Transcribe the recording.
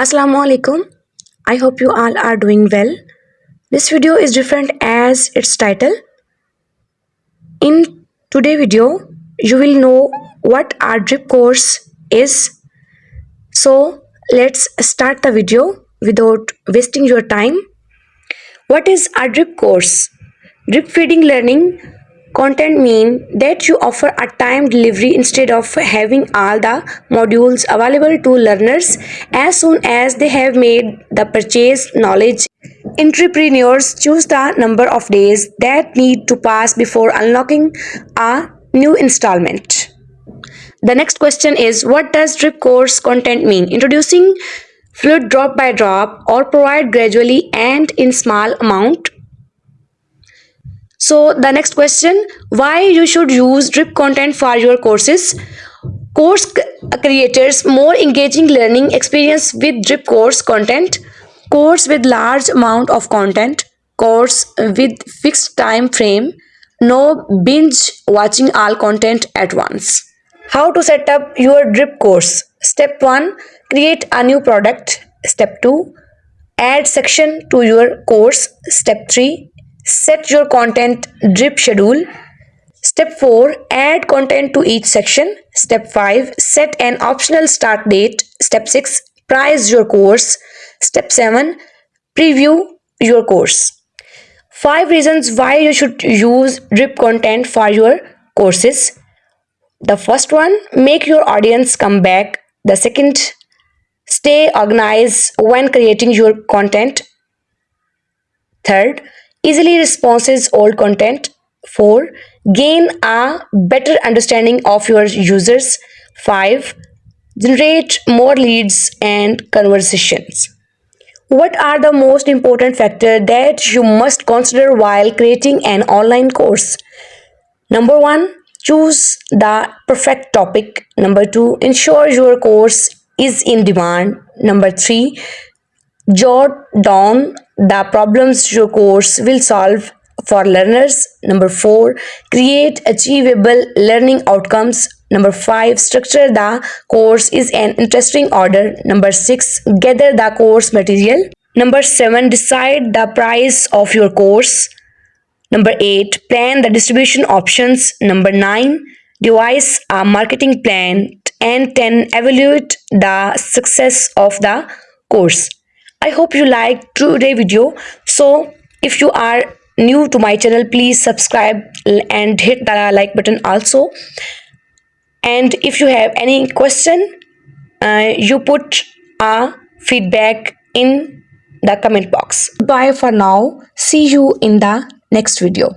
Assalamu alaikum. I hope you all are doing well. This video is different as its title. In today video, you will know what our drip course is. So let's start the video without wasting your time. What is our drip course? Drip feeding learning content mean that you offer a time delivery instead of having all the modules available to learners. As soon as they have made the purchase knowledge entrepreneurs choose the number of days that need to pass before unlocking a new installment. The next question is what does drip course content mean? Introducing fluid drop by drop or provide gradually and in small amount so the next question, why you should use drip content for your courses? Course creators more engaging learning experience with drip course content, course with large amount of content, course with fixed time frame, no binge watching all content at once. How to set up your drip course? Step 1. Create a new product. Step 2. Add section to your course. Step 3 Set your content drip schedule. Step 4. Add content to each section. Step 5. Set an optional start date. Step 6. Price your course. Step 7. Preview your course. 5 reasons why you should use drip content for your courses. The first one, make your audience come back. The second, stay organized when creating your content. Third, easily responses old content. 4 gain a better understanding of your users. 5 generate more leads and conversations. What are the most important factors that you must consider while creating an online course? Number 1 choose the perfect topic. Number 2 ensure your course is in demand. Number 3 jot down the problems your course will solve for learners. Number four, create achievable learning outcomes. Number five, structure the course is an interesting order. Number six, gather the course material. Number seven, decide the price of your course. Number eight, plan the distribution options. Number nine, devise a marketing plan. And 10, evaluate the success of the course. I hope you liked today video. So if you are new to my channel, please subscribe and hit the like button also. And if you have any question, uh, you put a feedback in the comment box. Bye for now. See you in the next video.